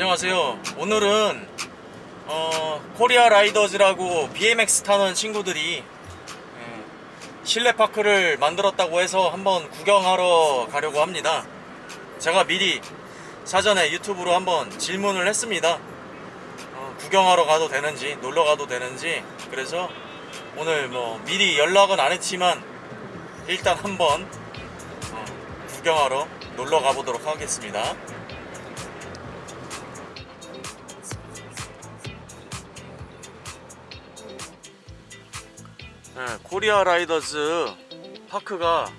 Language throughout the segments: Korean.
안녕하세요. 오늘은 어, 코리아 라이더즈라고 BMX 타는 친구들이 예, 실내 파크를 만들었다고 해서 한번 구경하러 가려고 합니다. 제가 미리 사전에 유튜브로 한번 질문을 했습니다. 어, 구경하러 가도 되는지 놀러 가도 되는지 그래서 오늘 뭐 미리 연락은 안 했지만 일단 한번 어, 구경하러 놀러 가보도록 하겠습니다. 네, 코리아 라이더즈 파크가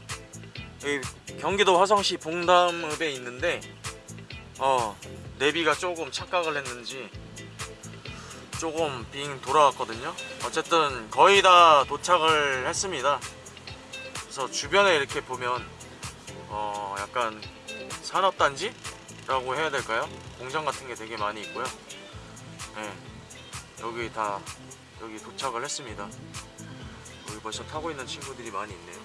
경기도 화성시 봉담읍에 있는데 어 내비가 조금 착각을 했는지 조금 빙 돌아왔거든요 어쨌든 거의 다 도착을 했습니다 그래서 주변에 이렇게 보면 어 약간 산업단지? 라고 해야 될까요? 공장 같은 게 되게 많이 있고요 네, 여기 다 여기 도착을 했습니다 벌써 타고 있는 친구들이 많이 있네요.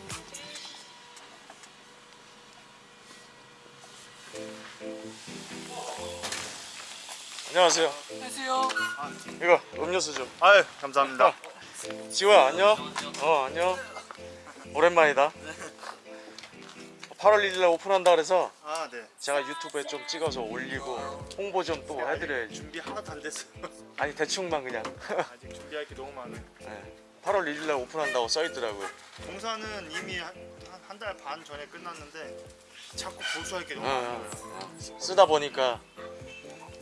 안녕하세요. 안녕하세요. 이거 음료수 좀. 아유 감사합니다. 지호야 안녕. 어 안녕. 오랜만이다. 8월 1일에 오픈한다 그래서 아 네. 제가 유튜브에 좀 찍어서 올리고 홍보 좀 또 해드려야지. 준비 하나도 안 됐어. 아니 대충만 그냥. 아직 준비할 게 너무 많아. 네. 8월 1일에 오픈한다고 써있더라고요. 공사는 이미 한 달 반 전에 끝났는데 자꾸 보수할 게 너무 어, 많아요. 어. 쓰다 보니까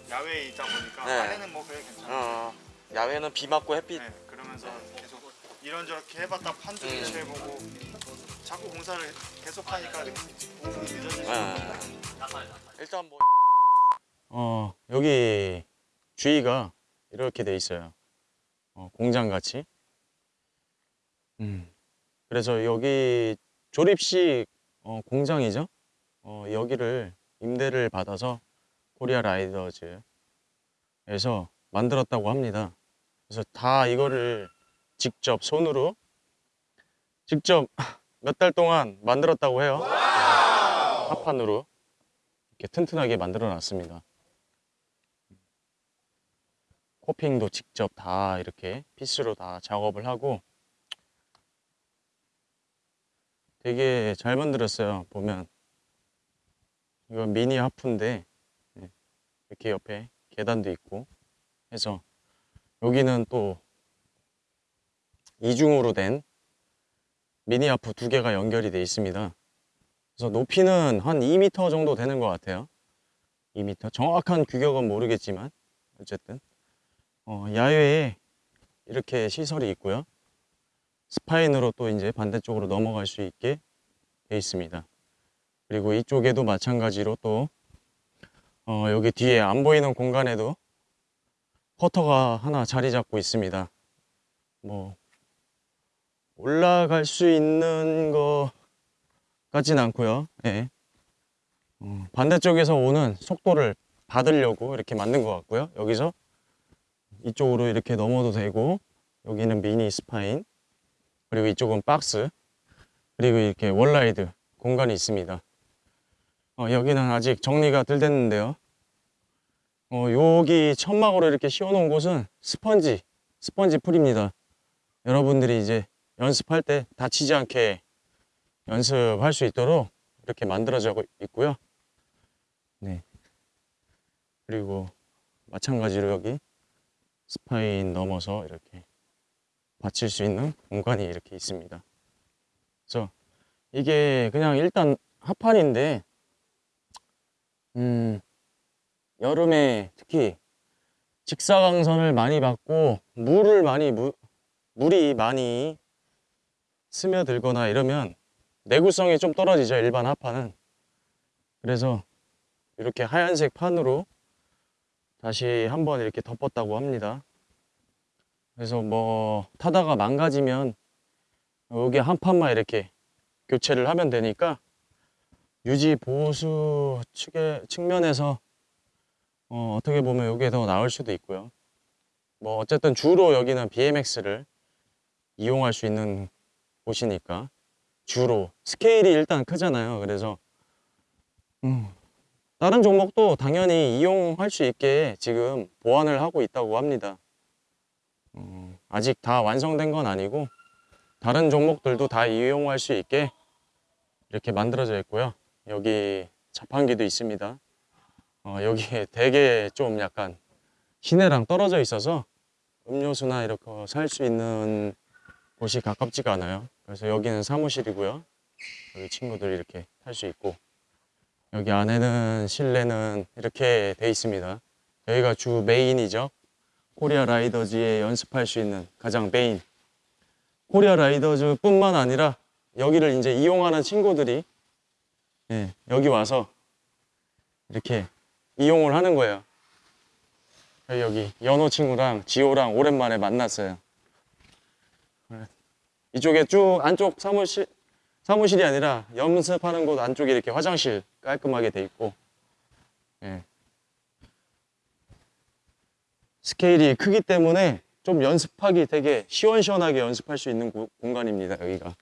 야외에 있다 보니까 네. 안에는 뭐 그래 괜찮아. 어, 야외는 비 맞고 햇빛 네, 그러면서 계속 이런저렇게 해봤다 판도 음. 교체해보고 자꾸 공사를 계속 하니까 오픈이 늦어지죠. 네. 일단 뭐 어, 여기 주위가 이렇게 돼 있어요. 어, 공장 같이. 음. 그래서 여기 조립식 어, 공장이죠. 어, 여기를 임대를 받아서 코리아 라이더즈에서 만들었다고 합니다. 그래서 다 이거를 직접 손으로 직접 몇 달 동안 만들었다고 해요. 합판으로 이렇게 튼튼하게 만들어 놨습니다. 코핑도 직접 다 이렇게 피스로 다 작업을 하고 되게 잘 만들었어요. 보면 이건 미니 하프인데 네, 이렇게 옆에 계단도 있고 해서 여기는 또 이중으로 된 미니 하프 두 개가 연결이 되어 있습니다. 그래서 높이는 한 2m 정도 되는 것 같아요. 2m. 정확한 규격은 모르겠지만 어쨌든 어, 야외에 이렇게 시설이 있고요. 스파인으로 또 이제 반대쪽으로 넘어갈 수 있게 돼 있습니다. 그리고 이쪽에도 마찬가지로 또 어, 여기 뒤에 안 보이는 공간에도 퍼터가 하나 자리 잡고 있습니다. 뭐 올라갈 수 있는 거 같진 않고요. 예. 어, 반대쪽에서 오는 속도를 받으려고 이렇게 만든 것 같고요. 여기서 이쪽으로 이렇게 넘어도 되고 여기는 mini spine 그리고 이쪽은 박스 그리고 이렇게 월라이드 공간이 있습니다. 어, 여기는 아직 정리가 덜 됐는데요. 어, 여기 천막으로 이렇게 씌워놓은 곳은 스펀지 스펀지 풀입니다. 여러분들이 이제 연습할 때 다치지 않게 연습할 수 있도록 이렇게 만들어져 있고요. 네. 그리고 마찬가지로 여기 spine 넘어서 이렇게 받칠 수 있는 공간이 이렇게 있습니다. 그래서 이게 그냥 일단 합판인데 음 여름에 특히 직사광선을 많이 받고 물을 많이 무, 물이 많이 스며들거나 이러면 내구성이 좀 떨어지죠 일반 합판은 그래서 이렇게 하얀색 판으로 다시 한번 이렇게 덮었다고 합니다 그래서 뭐 타다가 망가지면 여기 한 판만 이렇게 교체를 하면 되니까 유지 보수 측의 측면에서 어, 어떻게 보면 여기에 더 나을 수도 있고요. 뭐 어쨌든 주로 여기는 BMX를 이용할 수 있는 곳이니까 주로. 스케일이 일단 크잖아요. 그래서 음, 다른 종목도 당연히 이용할 수 있게 지금 보완을 하고 있다고 합니다. 어, 아직 다 완성된 건 아니고 다른 종목들도 다 이용할 수 있게 이렇게 만들어져 있고요. 여기 자판기도 있습니다. 어, 여기에 되게 좀 약간 시내랑 떨어져 있어서 음료수나 이렇게 살 수 있는 곳이 가깝지가 않아요. 그래서 여기는 사무실이고요. 여기 친구들이 이렇게 탈 수 있고 여기 안에는 실내는 이렇게 돼 있습니다. 여기가 주 메인이죠. 코리아 라이더즈에 연습할 수 있는 가장 메인. 코리아 라이더즈 뿐만 아니라 여기를 이제 이용하는 친구들이 예, 여기 와서 이렇게 이용을 하는 거예요. 여기 연호 친구랑 지호랑 오랜만에 만났어요. 이쪽에 쭉 안쪽 사무실 사무실이 아니라 연습하는 곳 안쪽에 이렇게 화장실 깔끔하게 돼 있고 예. 스케일이 크기 때문에 좀 연습하기 되게 시원시원하게 연습할 수 있는 고- 공간입니다 여기가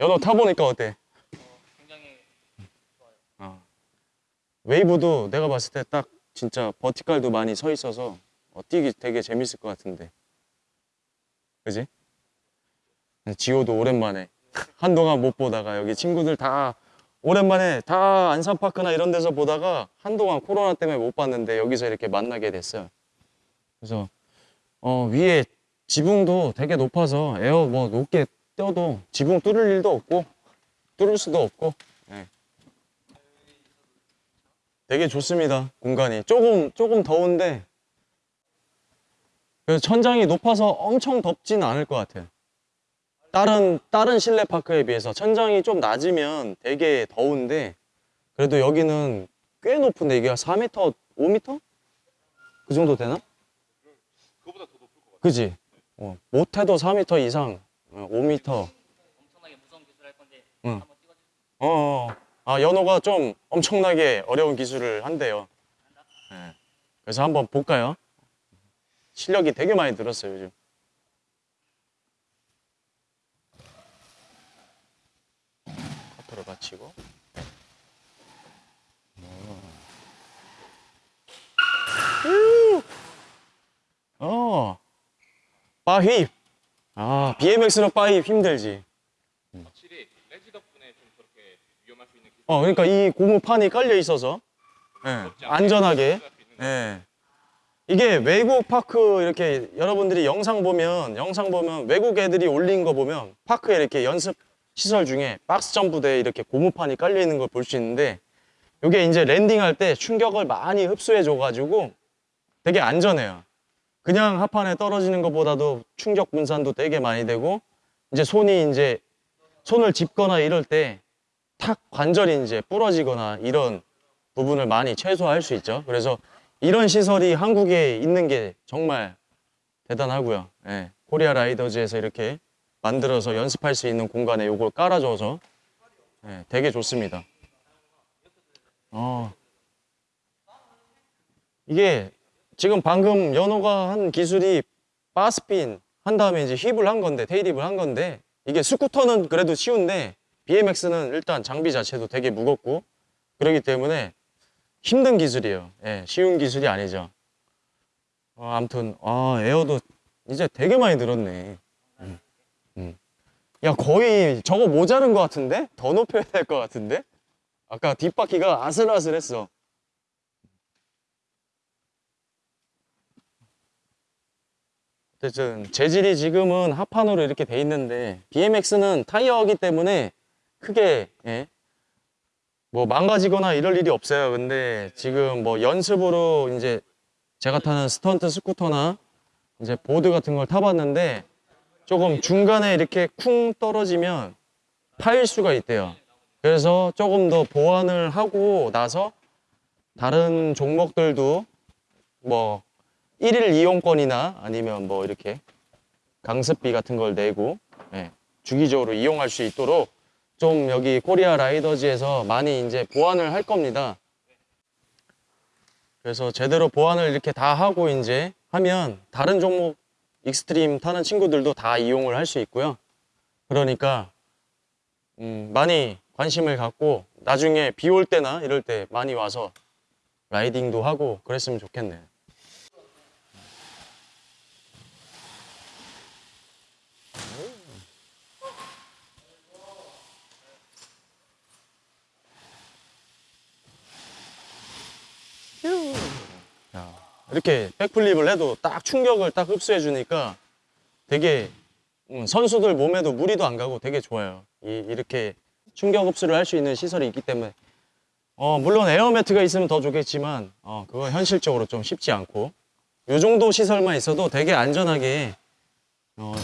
연호 타보니까 어때? 굉장히 어. 웨이브도 내가 봤을 때 딱 진짜 버티칼도 많이 서 있어서 어, 뛰기 되게 재밌을 것 같은데 그지? 지호도 오랜만에 한동안 못 보다가 여기 친구들 다 오랜만에 다 안산파크나 이런 데서 보다가 한동안 코로나 때문에 못 봤는데 여기서 이렇게 만나게 됐어요. 그래서 어, 위에 지붕도 되게 높아서 에어 뭐 높게 떼어도 지붕 뚫을 일도 없고 뚫을 수도 없고 예. 되게 좋습니다 공간이. 조금 조금 더운데. 그래서 천장이 높아서 엄청 덥지는 않을 것 같아요 다른 다른 실내 파크에 비해서 천장이 좀 낮으면 되게 더운데 그래도 여기는 꽤 높은데 이게 4m 5m 그 정도 되나? 그거보다 더 높을 것 같아요. 그지? 어, 못해도 4m 이상 어, 5m 엄청나게 무서운 기술 할 건데 응. 한번 찍어주세요. 어, 어. 아, 연호가 좀 엄청나게 어려운 기술을 한대요. 예. 그래서 한번 볼까요? 실력이 되게 많이 늘었어요, 요즘. 커터를 받치고. 어. 어. 바휩. 아, BMX로 바휩 힘들지. 확실히 레지 덕분에 좀 그렇게 위험할 수 있는. 어, 그러니까 이 고무판이 깔려 있어서 예, 안전하게. 예. 이게 외국 파크 이렇게 여러분들이 영상 보면 영상 보면 외국 애들이 올린 거 보면 파크에 이렇게 연습 시설 중에 박스 점프대에 이렇게 고무판이 깔려 있는 걸 볼 수 있는데 이게 이제 랜딩할 때 충격을 많이 흡수해 줘 가지고 되게 안전해요. 그냥 하판에 떨어지는 것보다도 충격 분산도 되게 많이 되고 이제 손이 이제 손을 짚거나 이럴 때 탁 관절이 이제 부러지거나 이런 부분을 많이 최소화할 수 있죠. 그래서 이런 시설이 한국에 있는 게 정말 대단하고요. 예, 코리아 라이더즈에서 이렇게 만들어서 연습할 수 있는 공간에 이걸 깔아줘서 예, 되게 좋습니다. 어. 이게 지금 방금 연호가 한 기술이 바스핀 한 다음에 이제 힙을 한 건데 테이립을 한 건데 이게 스쿠터는 그래도 쉬운데 BMX는 일단 장비 자체도 되게 무겁고 그렇기 때문에 힘든 기술이에요. 예, 쉬운 기술이 아니죠. 어, 아무튼 아 에어도 이제 되게 많이 늘었네. 음, 음. 야 거의 저거 모자른 것 같은데? 더 높여야 될 것 같은데? 아까 뒷바퀴가 아슬아슬했어. 어쨌든 재질이 지금은 합판으로 이렇게 돼 있는데 BMX는 타이어이기 때문에 크게 예, 뭐 망가지거나 이럴 일이 없어요. 근데 지금 뭐 연습으로 이제 제가 타는 스턴트 스쿠터나 이제 보드 같은 걸 타봤는데 조금 중간에 이렇게 쿵 떨어지면 파일 수가 있대요. 그래서 조금 더 보완을 하고 나서 다른 종목들도 뭐 일일 이용권이나 아니면 뭐 이렇게 강습비 같은 걸 내고 예, 주기적으로 이용할 수 있도록 좀 여기 코리아 라이더즈에서 많이 이제 보완을 할 겁니다. 그래서 제대로 보완을 이렇게 다 하고 이제 하면 다른 종목 extreme 타는 친구들도 다 이용을 할 수 있고요. 그러니까 음, 많이 관심을 갖고 나중에 비 올 때나 이럴 때 많이 와서 riding도 하고 그랬으면 좋겠네. 야, 이렇게 백플립을 해도 딱 충격을 딱 흡수해 주니까 되게 음, 선수들 몸에도 무리도 안 가고 되게 좋아요. 이, 이렇게 충격 흡수를 할 수 있는 시설이 있기 때문에. 어, 물론 에어매트가 있으면 더 좋겠지만 어, 그거 현실적으로 좀 쉽지 않고. 이 정도 시설만 있어도 되게 안전하게 어,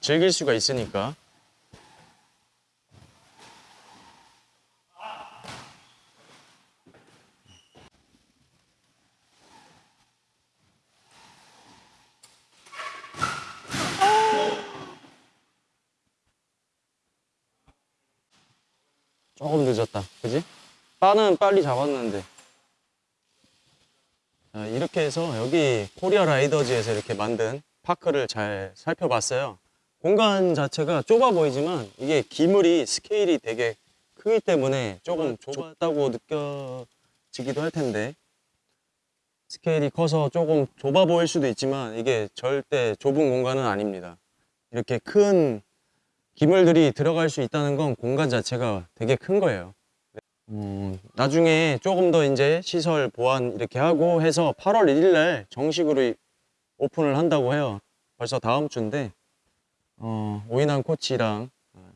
즐길 수가 있으니까 조금 늦었다. 그지? 바는 빨리 잡았는데. 자, 이렇게 해서 여기 코리아 라이더즈에서 이렇게 만든 파크를 잘 살펴봤어요. 공간 자체가 좁아 보이지만 이게 기물이 스케일이 되게 크기 때문에 조금 좁았다고 느껴지기도 할 텐데 스케일이 커서 조금 좁아 보일 수도 있지만 이게 절대 좁은 공간은 아닙니다. 이렇게 큰 기물들이 들어갈 수 있다는 건 공간 자체가 되게 큰 거예요. 음, 나중에 조금 더 이제 시설 보완 이렇게 하고 해서 8월 1일 날 정식으로 오픈을 한다고 해요. 벌써 다음 주인데, 어, 오인환 코치랑 어,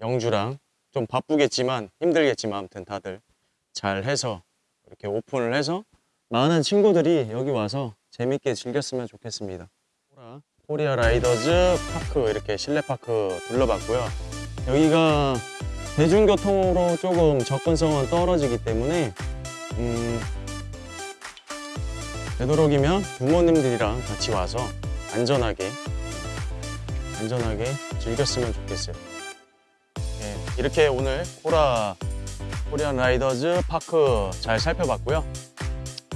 영주랑 좀 바쁘겠지만 힘들겠지만 아무튼 다들 잘 해서 이렇게 오픈을 해서 많은 친구들이 여기 와서 재밌게 즐겼으면 좋겠습니다. 코리아 라이더즈 파크 이렇게 실내 파크 둘러봤고요. 여기가 대중교통으로 조금 접근성은 떨어지기 때문에 음, 되도록이면 부모님들이랑 같이 와서 안전하게 안전하게 즐겼으면 좋겠어요. 네, 이렇게 오늘 코라 코리안 라이더즈 파크 잘 살펴봤고요.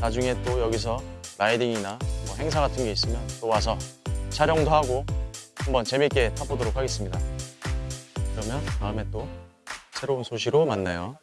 나중에 또 여기서 라이딩이나 뭐 행사 같은 게 있으면 또 와서 촬영도 하고 한번 재밌게 타보도록 하겠습니다. 그러면 다음에 또 새로운 소식으로 만나요.